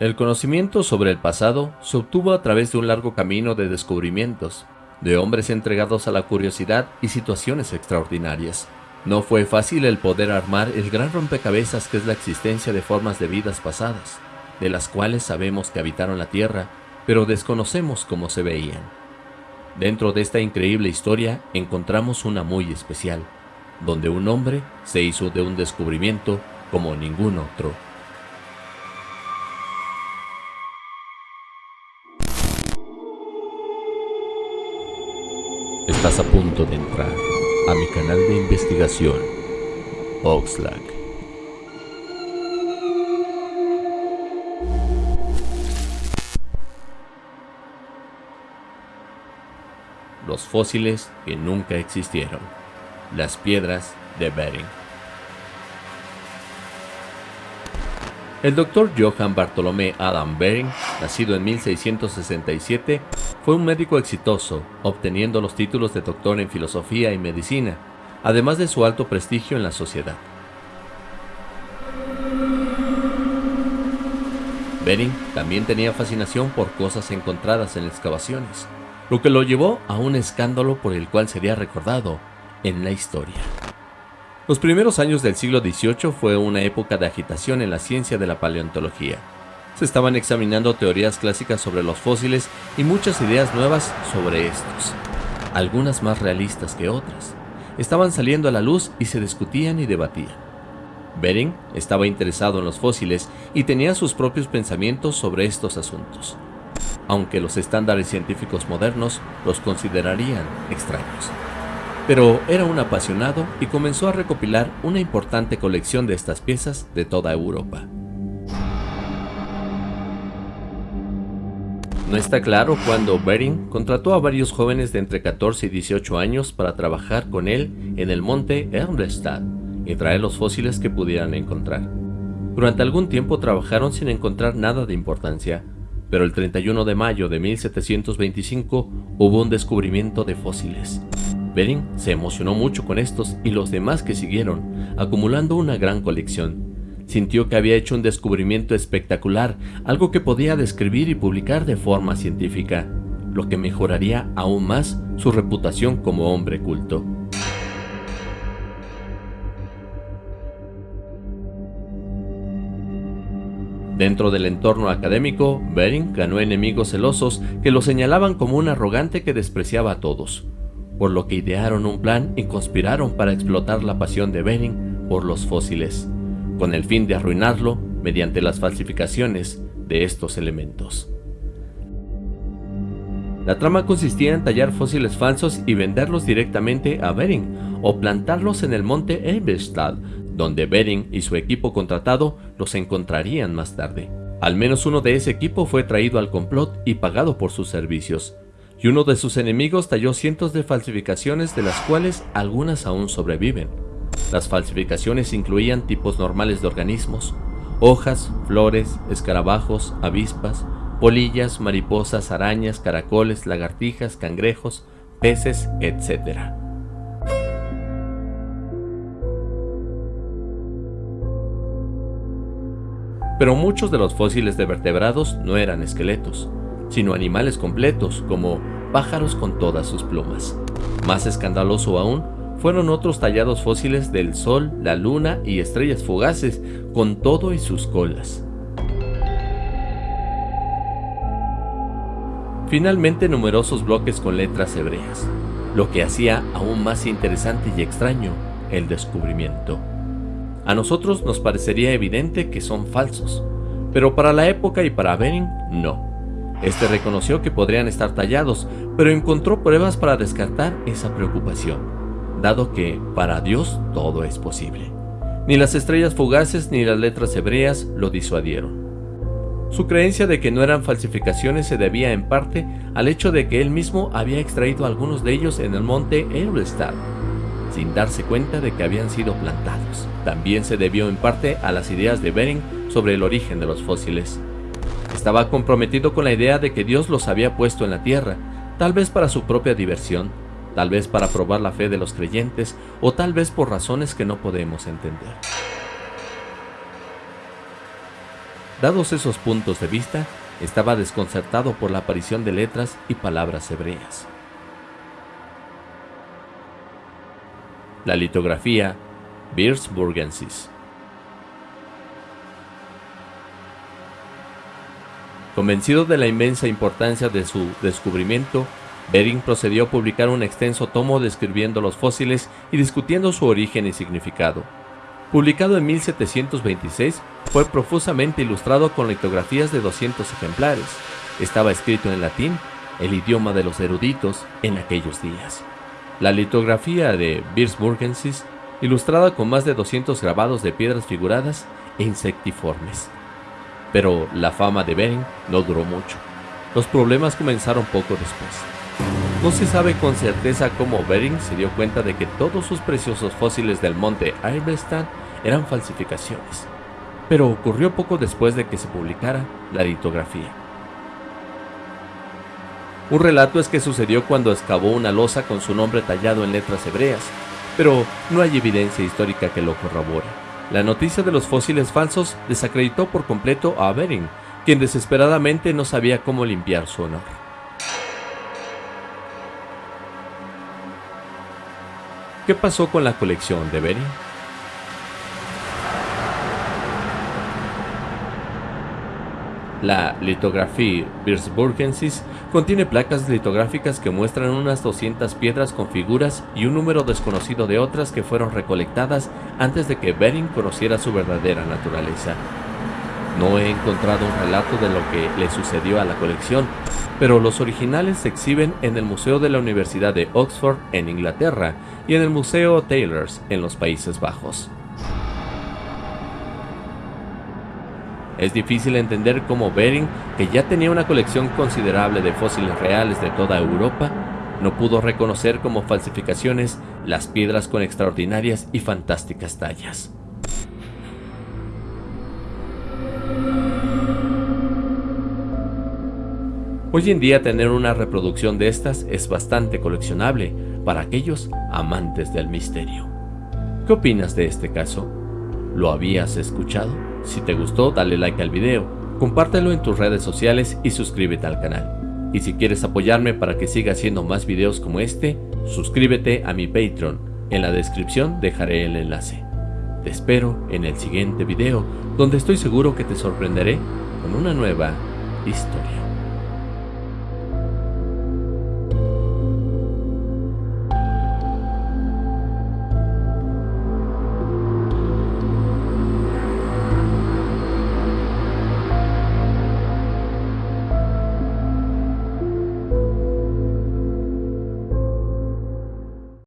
El conocimiento sobre el pasado se obtuvo a través de un largo camino de descubrimientos, de hombres entregados a la curiosidad y situaciones extraordinarias. No fue fácil el poder armar el gran rompecabezas que es la existencia de formas de vidas pasadas, de las cuales sabemos que habitaron la Tierra, pero desconocemos cómo se veían. Dentro de esta increíble historia encontramos una muy especial, donde un hombre se hizo de un descubrimiento como ningún otro. Estás a punto de entrar a mi canal de investigación, Oxlack. Los fósiles que nunca existieron. Las piedras de Bering. El doctor Johann Bartolomé Adam Bering, nacido en 1667, fue un médico exitoso, obteniendo los títulos de doctor en filosofía y medicina, además de su alto prestigio en la sociedad. Bering también tenía fascinación por cosas encontradas en excavaciones, lo que lo llevó a un escándalo por el cual sería recordado en la historia. Los primeros años del siglo XVIII fue una época de agitación en la ciencia de la paleontología. Se estaban examinando teorías clásicas sobre los fósiles y muchas ideas nuevas sobre estos, algunas más realistas que otras. Estaban saliendo a la luz y se discutían y debatían. Bering estaba interesado en los fósiles y tenía sus propios pensamientos sobre estos asuntos, aunque los estándares científicos modernos los considerarían extraños pero era un apasionado y comenzó a recopilar una importante colección de estas piezas de toda Europa. No está claro cuándo Bering contrató a varios jóvenes de entre 14 y 18 años para trabajar con él en el monte Ermstad y traer los fósiles que pudieran encontrar. Durante algún tiempo trabajaron sin encontrar nada de importancia, pero el 31 de mayo de 1725 hubo un descubrimiento de fósiles. Bering se emocionó mucho con estos y los demás que siguieron, acumulando una gran colección. Sintió que había hecho un descubrimiento espectacular, algo que podía describir y publicar de forma científica, lo que mejoraría aún más su reputación como hombre culto. Dentro del entorno académico, Bering ganó enemigos celosos que lo señalaban como un arrogante que despreciaba a todos por lo que idearon un plan y conspiraron para explotar la pasión de Bering por los fósiles, con el fin de arruinarlo mediante las falsificaciones de estos elementos. La trama consistía en tallar fósiles falsos y venderlos directamente a Bering o plantarlos en el monte Eberstadt, donde Bering y su equipo contratado los encontrarían más tarde. Al menos uno de ese equipo fue traído al complot y pagado por sus servicios, y uno de sus enemigos talló cientos de falsificaciones de las cuales algunas aún sobreviven. Las falsificaciones incluían tipos normales de organismos, hojas, flores, escarabajos, avispas, polillas, mariposas, arañas, caracoles, lagartijas, cangrejos, peces, etc. Pero muchos de los fósiles de vertebrados no eran esqueletos, sino animales completos como pájaros con todas sus plumas. Más escandaloso aún, fueron otros tallados fósiles del Sol, la Luna y estrellas fugaces, con todo y sus colas. Finalmente numerosos bloques con letras hebreas, lo que hacía aún más interesante y extraño el descubrimiento. A nosotros nos parecería evidente que son falsos, pero para la época y para Bering no. Este reconoció que podrían estar tallados, pero encontró pruebas para descartar esa preocupación, dado que para Dios todo es posible. Ni las estrellas fugaces ni las letras hebreas lo disuadieron. Su creencia de que no eran falsificaciones se debía en parte al hecho de que él mismo había extraído algunos de ellos en el monte Eberstadt, sin darse cuenta de que habían sido plantados. También se debió en parte a las ideas de Bering sobre el origen de los fósiles. Estaba comprometido con la idea de que Dios los había puesto en la tierra, tal vez para su propia diversión, tal vez para probar la fe de los creyentes o tal vez por razones que no podemos entender. Dados esos puntos de vista, estaba desconcertado por la aparición de letras y palabras hebreas. La litografía Birs Convencido de la inmensa importancia de su descubrimiento, Bering procedió a publicar un extenso tomo describiendo los fósiles y discutiendo su origen y significado. Publicado en 1726, fue profusamente ilustrado con litografías de 200 ejemplares. Estaba escrito en latín, el idioma de los eruditos en aquellos días. La litografía de Birsburgensis, ilustrada con más de 200 grabados de piedras figuradas e insectiformes. Pero la fama de Bering no duró mucho. Los problemas comenzaron poco después. No se sabe con certeza cómo Bering se dio cuenta de que todos sus preciosos fósiles del monte Irbestan eran falsificaciones, pero ocurrió poco después de que se publicara la litografía. Un relato es que sucedió cuando excavó una losa con su nombre tallado en letras hebreas, pero no hay evidencia histórica que lo corrobore. La noticia de los fósiles falsos desacreditó por completo a Bering, quien desesperadamente no sabía cómo limpiar su honor. ¿Qué pasó con la colección de Bering? La litografía Birsburgensis contiene placas litográficas que muestran unas 200 piedras con figuras y un número desconocido de otras que fueron recolectadas antes de que Bering conociera su verdadera naturaleza. No he encontrado un relato de lo que le sucedió a la colección, pero los originales se exhiben en el Museo de la Universidad de Oxford en Inglaterra y en el Museo Taylors en los Países Bajos. Es difícil entender cómo Bering, que ya tenía una colección considerable de fósiles reales de toda Europa, no pudo reconocer como falsificaciones las piedras con extraordinarias y fantásticas tallas. Hoy en día tener una reproducción de estas es bastante coleccionable para aquellos amantes del misterio. ¿Qué opinas de este caso? ¿Lo habías escuchado? Si te gustó, dale like al video, compártelo en tus redes sociales y suscríbete al canal. Y si quieres apoyarme para que siga haciendo más videos como este, suscríbete a mi Patreon. En la descripción dejaré el enlace. Te espero en el siguiente video, donde estoy seguro que te sorprenderé con una nueva historia.